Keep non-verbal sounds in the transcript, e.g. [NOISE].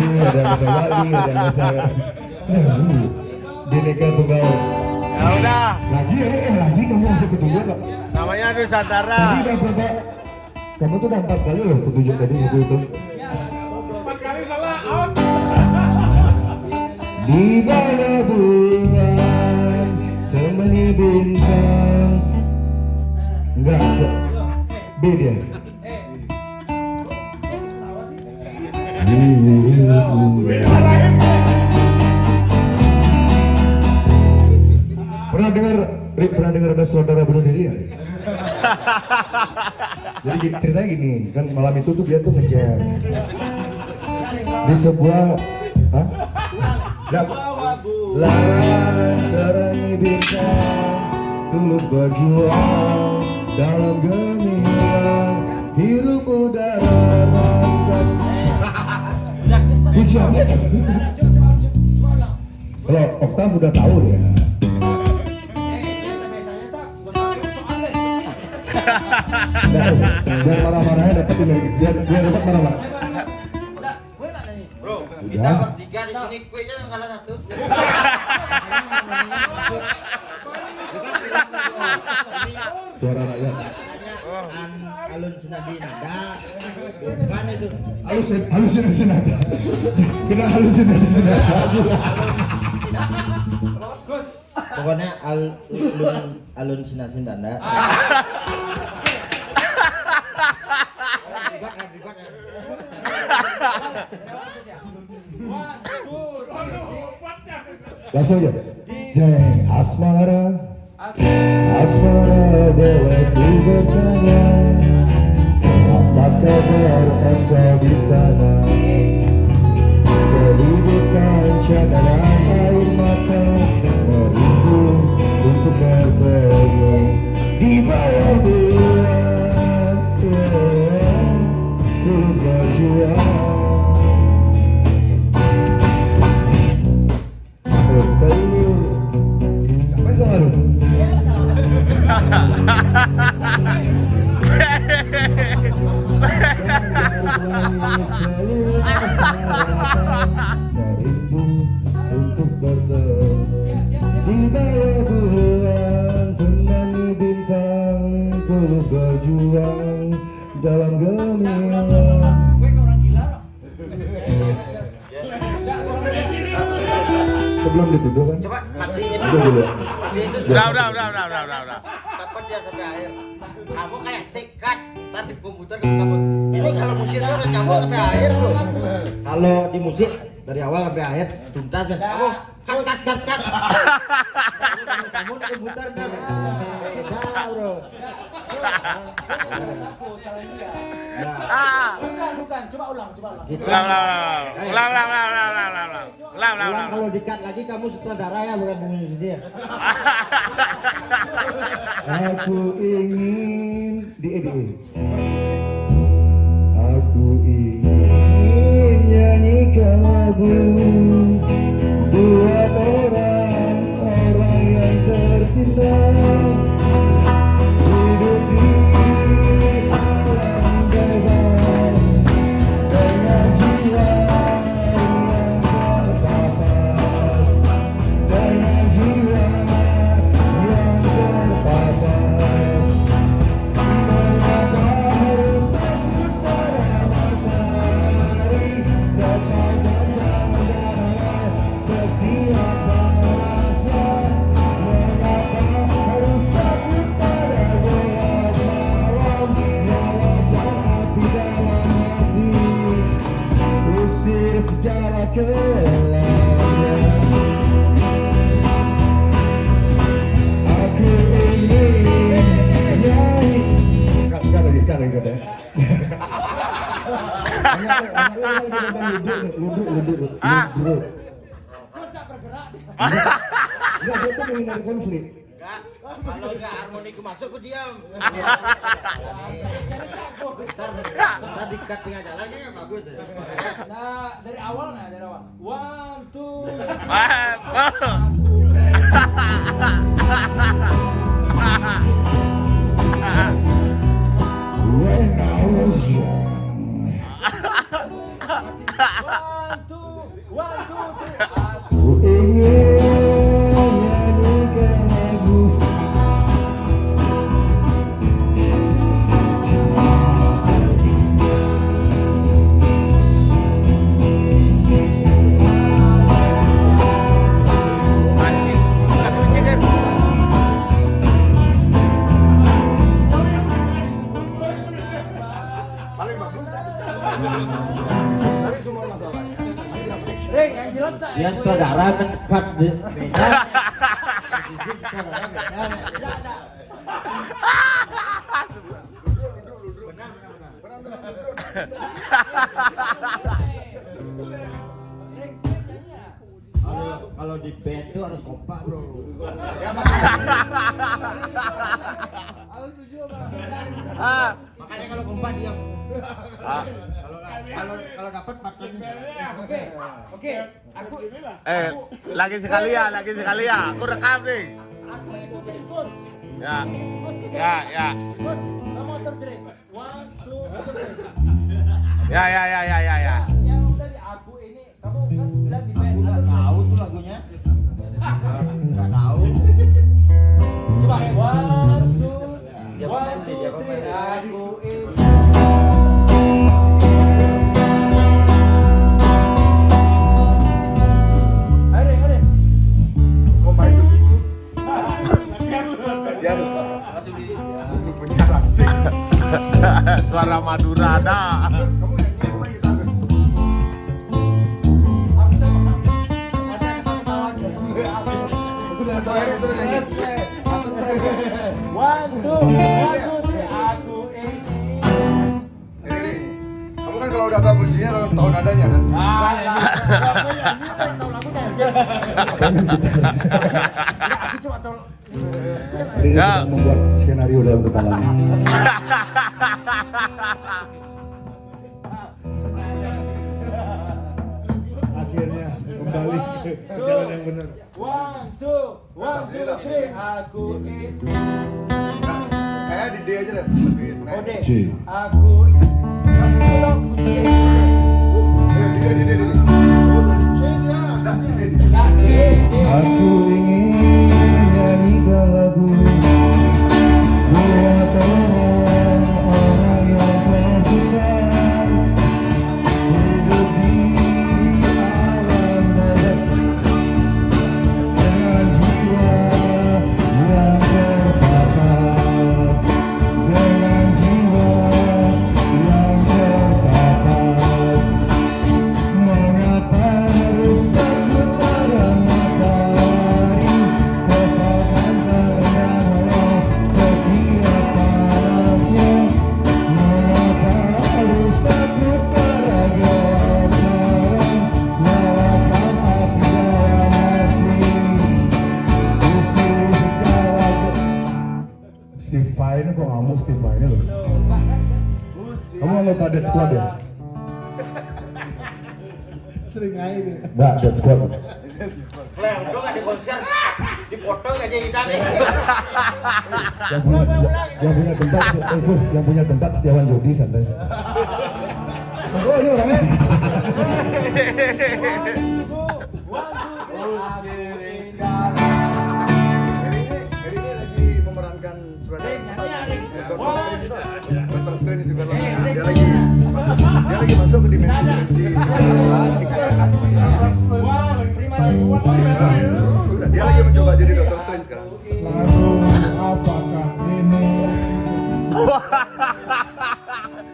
Sulawesi, ada yang bahasa Bali, ada yang bahasa Bineka Tunggal Ya udah, Lagi ya, eh lagi kamu masih petunjuk Pak namanya Nusantara. Tadi udah berapa? Kamu tuh udah empat kali loh petunjuk tadi buku itu Empat kali salah out. Di bawah bulan temani bintang Enggak. B dia Pernah dengar pernah dengar ada saudara bunuh diri ya? [LAUGHS] Jadi ceritanya gini, kan malam itu tuh dia tuh ngejam di sebuah, hah? Terangi bintang, tulus berjuang dalam gemilang, hirup udara rasa. Kalau Oktav udah tahu ya. Biar marah-marahnya dapat biar biar, biar dapat marah-marah. Bro, kita bertiga di sini kuenya salah satu. Suara rakyat. Alun sunadi nada. Bukan itu. Halus halusinasi nada. Kena halusinasi nada aja. Pokoknya alun alun sinasin danda. Langsung aja. Jeng asmara. Asmara boleh cry Sebelum dituduh kan Coba matiin Udah dulu. Udah, udah, udah, udah, udah, udah, udah. Kapan dia sampai akhir? Kamu kayak tekad. Ntar di komputer kamu cabut. Ini kalau musik tuh udah cabut sampai akhir tuh. Kalau di musik dari awal sampai akhir tuntas kan. Kamu cut cut cut cut. Kamu kamu di komputer kan. Beda bro. Bukan, bukan. Coba ulang, coba ulang. Ulang, ulang, ulang, ulang, ulang, ulang, ulang, ulang, ulang, ulang, ulang, ulang, Ulang ulang. kalau di cut lagi kamu sutradara ya bukan musisi ya. Aku ingin di eh, di Aku ingin nyanyikan lagu ah, ah. ah. bergerak. [LAUGHS] Nggak konflik. Kalau nggak harmoniku masuk diam. Ya, ya. nah, dari awal nah dari awal? One two. [LAUGHS] One, two, one, two, three. Reng, nyanyi ya? Kalau kalau di band tuh harus kompak bro. Ah, Makanya kalau kompak diam. Kalau kalau dapat partnernya. Oke, oke. Aku, Eh, lagi sekali ya, lagi sekali ya. Aku rekam nih. aku ikutin bos. Ya. Ya, ya. Bos, kamu terjerit. One, two, three. Ya, ya, ya, ya, ya, Aku ini. Kamu kan kalau udah tahu kuncinya tahu nadanya kan? Aku tahu lagunya aja. Aku cuma tahu. Ya. sedang membuat skenario dalam kepalanya Akhirnya kembali ke jalan yang benar One, two, one, two, three. Aku ini. J. Aku Vai ini loh Kamu anggota Dead Squad ya? Sering aja deh Enggak, Dead Squad Lah, udah di konser, dipotong aja kita nih. yang punya yang punya tempat eh, Gus, yang punya tempat Setiawan Jodi santai. Oh ini orangnya. [LAUGHS] Doctor Strange di film. Dia lagi masuk, dia lagi masuk ke. Udah, dia lagi mencoba jadi Doctor Strange sekarang.